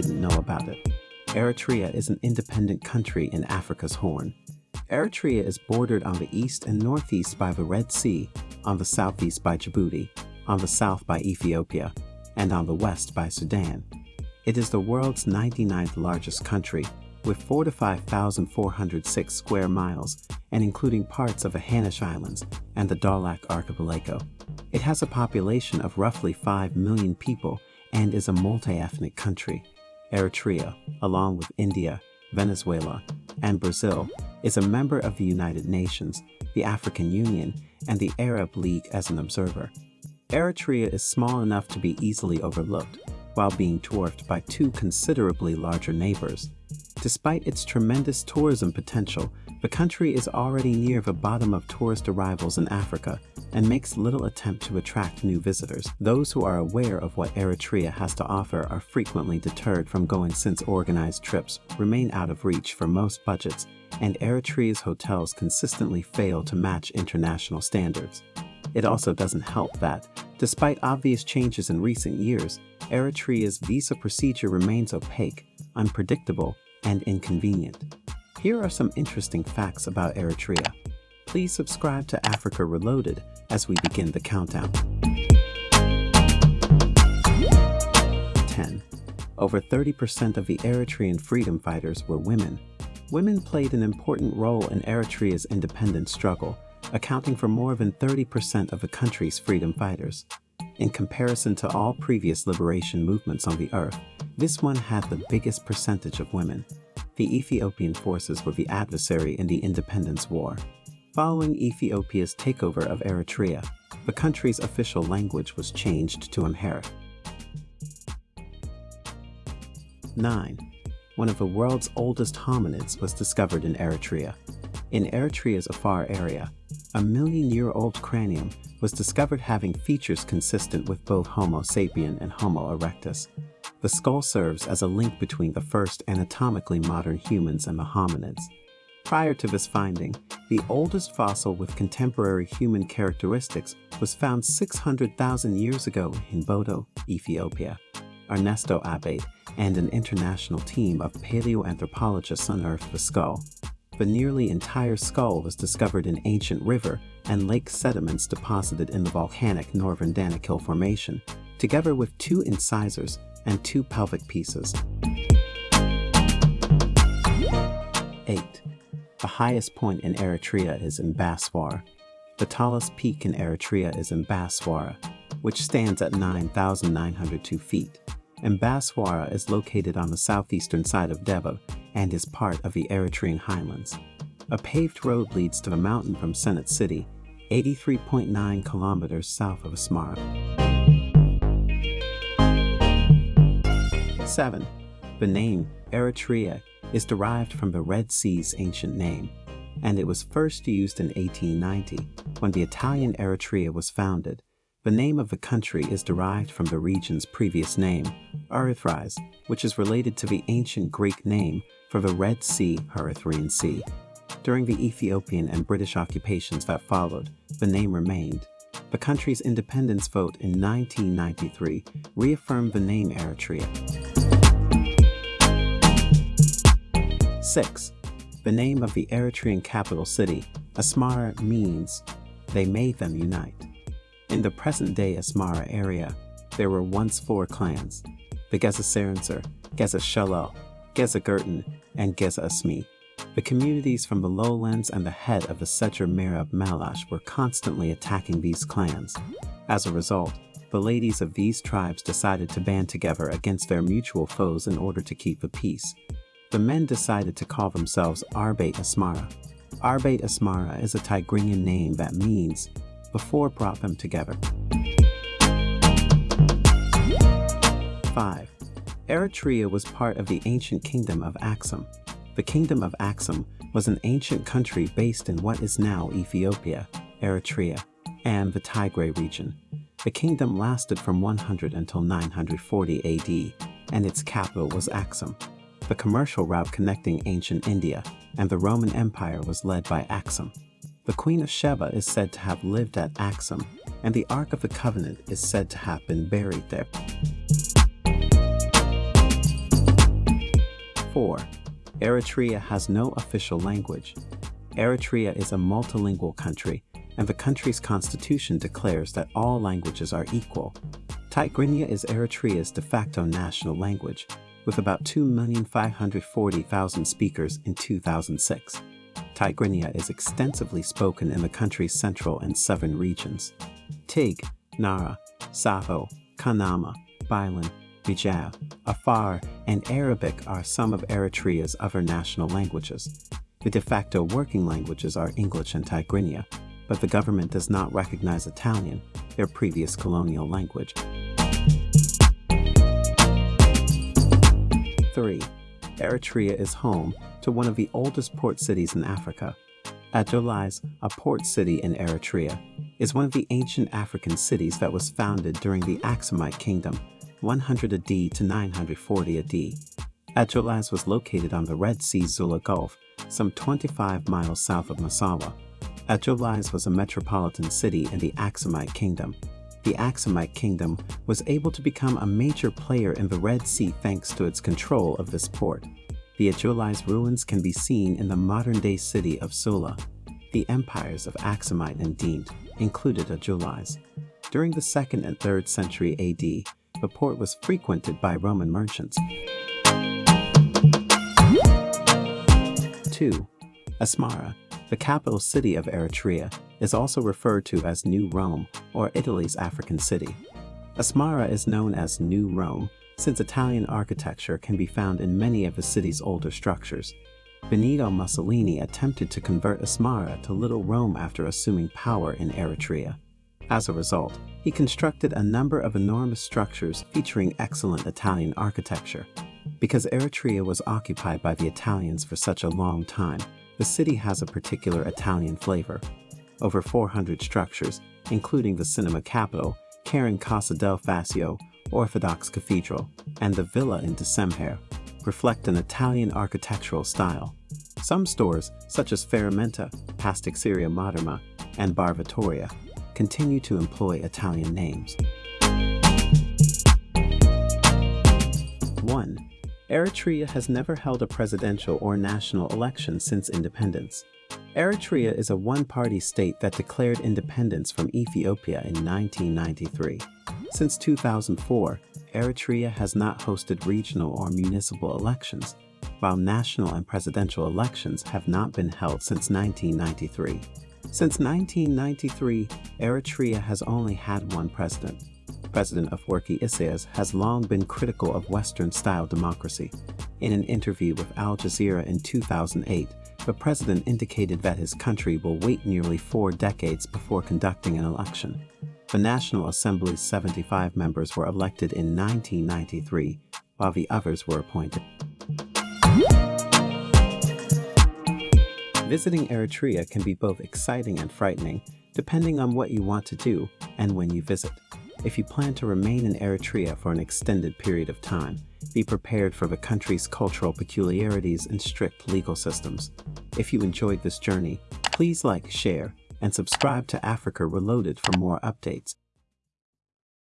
didn't know about it. Eritrea is an independent country in Africa's Horn. Eritrea is bordered on the east and northeast by the Red Sea, on the southeast by Djibouti, on the south by Ethiopia, and on the west by Sudan. It is the world's 99th largest country, with 4 to 5,406 square miles and including parts of the Hanish Islands and the Dahlak Archipelago. It has a population of roughly 5 million people and is a multi-ethnic country. Eritrea, along with India, Venezuela, and Brazil, is a member of the United Nations, the African Union, and the Arab League as an observer. Eritrea is small enough to be easily overlooked, while being dwarfed by two considerably larger neighbors. Despite its tremendous tourism potential, the country is already near the bottom of tourist arrivals in Africa and makes little attempt to attract new visitors. Those who are aware of what Eritrea has to offer are frequently deterred from going since organized trips remain out of reach for most budgets and Eritrea's hotels consistently fail to match international standards. It also doesn't help that, despite obvious changes in recent years, Eritrea's visa procedure remains opaque, unpredictable, and inconvenient. Here are some interesting facts about Eritrea. Please subscribe to Africa Reloaded as we begin the countdown. 10. Over 30% of the Eritrean freedom fighters were women. Women played an important role in Eritrea's independence struggle, accounting for more than 30% of the country's freedom fighters. In comparison to all previous liberation movements on the earth, this one had the biggest percentage of women. The Ethiopian forces were the adversary in the independence war. Following Ethiopia's takeover of Eritrea, the country's official language was changed to Amharic. 9. One of the world's oldest hominids was discovered in Eritrea. In Eritrea's Afar area, a million-year-old cranium was discovered having features consistent with both Homo sapien and Homo erectus. The skull serves as a link between the first anatomically modern humans and the hominids. Prior to this finding, the oldest fossil with contemporary human characteristics was found 600,000 years ago in Bodo, Ethiopia. Ernesto Abbate and an international team of paleoanthropologists unearthed the skull. The nearly entire skull was discovered in ancient river and lake sediments deposited in the volcanic northern Danakil Formation, together with two incisors and two pelvic pieces. 8. The highest point in Eritrea is Mbaswara. The tallest peak in Eritrea is Mbaswara, which stands at 9,902 feet. Mbaswara is located on the southeastern side of Deba and is part of the Eritrean highlands. A paved road leads to the mountain from Senafe City, 83.9 kilometers south of Asmara. 7. The name Eritrea is derived from the Red Sea's ancient name, and it was first used in 1890 when the Italian Eritrea was founded. The name of the country is derived from the region's previous name, Erythrais, which is related to the ancient Greek name for the Red Sea Erythraean Sea. During the Ethiopian and British occupations that followed, the name remained. The country's independence vote in 1993 reaffirmed the name Eritrea. 6. The name of the Eritrean capital city, Asmara, means, they made them unite. In the present-day Asmara area, there were once four clans, the Geza Serenser, Geza Shalal, Geza and Geza Asmi. The communities from the lowlands and the head of the Secher Merab Malash were constantly attacking these clans. As a result, the ladies of these tribes decided to band together against their mutual foes in order to keep the peace. The men decided to call themselves Arbate Asmara. Arbate Asmara is a Tigrinian name that means before brought them together. 5. Eritrea was part of the ancient kingdom of Axum. The kingdom of Axum was an ancient country based in what is now Ethiopia, Eritrea, and the Tigray region. The kingdom lasted from 100 until 940 AD, and its capital was Axum. The commercial route connecting ancient India and the Roman Empire was led by Axum. The Queen of Sheba is said to have lived at Axum, and the Ark of the Covenant is said to have been buried there. 4. Eritrea has no official language. Eritrea is a multilingual country, and the country's constitution declares that all languages are equal. Tigrinya is Eritrea's de facto national language, with about 2,540,000 speakers in 2006. Tigrinya is extensively spoken in the country's central and southern regions. Tig, Nara, Saho, Kunama, Bilen, Bijao, Afar, and Arabic are some of Eritrea's other national languages. The de facto working languages are English and Tigrinya, but the government does not recognize Italian, their previous colonial language. 3. Eritrea is home to one of the oldest port cities in Africa. Adulis, a port city in Eritrea, is one of the ancient African cities that was founded during the Aksumite Kingdom, 100 AD to 940 AD. Adulis was located on the Red Sea Zula Gulf, some 25 miles south of Massawa. Adulis was a metropolitan city in the Aksumite Kingdom. The Aksumite Kingdom was able to become a major player in the Red Sea thanks to its control of this port. The Adulis ruins can be seen in the modern-day city of Zula. The empires of Aksumite and Dint included Adulis. During the 2nd and 3rd century AD, the port was frequented by Roman merchants. 2. Asmara the capital city of Eritrea is also referred to as New Rome or Italy's African city. Asmara is known as New Rome since Italian architecture can be found in many of the city's older structures. Benito Mussolini attempted to convert Asmara to Little Rome after assuming power in Eritrea. As a result, he constructed a number of enormous structures featuring excellent Italian architecture. Because Eritrea was occupied by the Italians for such a long time, the city has a particular Italian flavor. Over 400 structures, including the cinema Capitol, Karen Casa del Fascio, Orthodox Cathedral, and the Villa in Decemher, reflect an Italian architectural style. Some stores, such as Ferramenta, Pasticceria Moderna, and Bar Vittoria, continue to employ Italian names. 1. Eritrea has never held a presidential or national election since independence. Eritrea is a one-party state that declared independence from Ethiopia in 1993. Since 2004, Eritrea has not hosted regional or municipal elections, while national and presidential elections have not been held since 1993. Since 1993, Eritrea has only had one president, President Afwerki Isaias has long been critical of Western-style democracy. In an interview with Al Jazeera in 2008, the president indicated that his country will wait nearly four decades before conducting an election. The National Assembly's 75 members were elected in 1993, while the others were appointed. Visiting Eritrea can be both exciting and frightening, depending on what you want to do and when you visit. If you plan to remain in Eritrea for an extended period of time, be prepared for the country's cultural peculiarities and strict legal systems. If you enjoyed this journey, please like, share, and subscribe to Africa Reloaded for more updates.